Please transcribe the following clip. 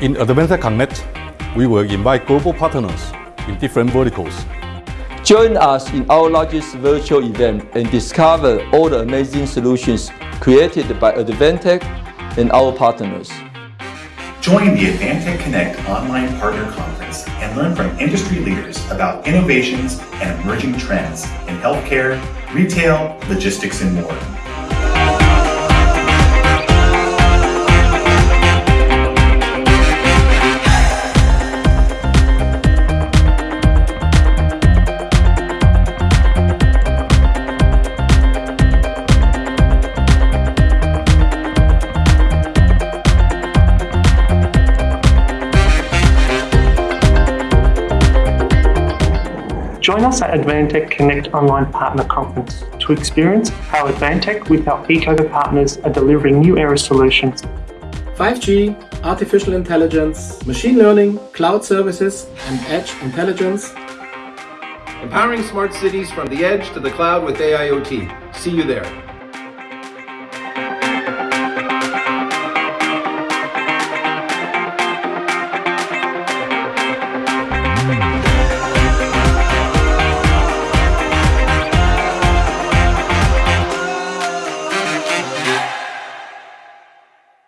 In Advantech Connect, we will invite global partners in different verticals. Join us in our largest virtual event and discover all the amazing solutions created by Advantech and our partners. Join the Advantech Connect online partner conference and learn from industry leaders about innovations and emerging trends in healthcare, retail, logistics, and more. Join us at Advantech Connect Online Partner Conference to experience how Advantech with our Ecover partners are delivering new era solutions 5G, artificial intelligence, machine learning, cloud services, and edge intelligence. Empowering smart cities from the edge to the cloud with AIoT. See you there.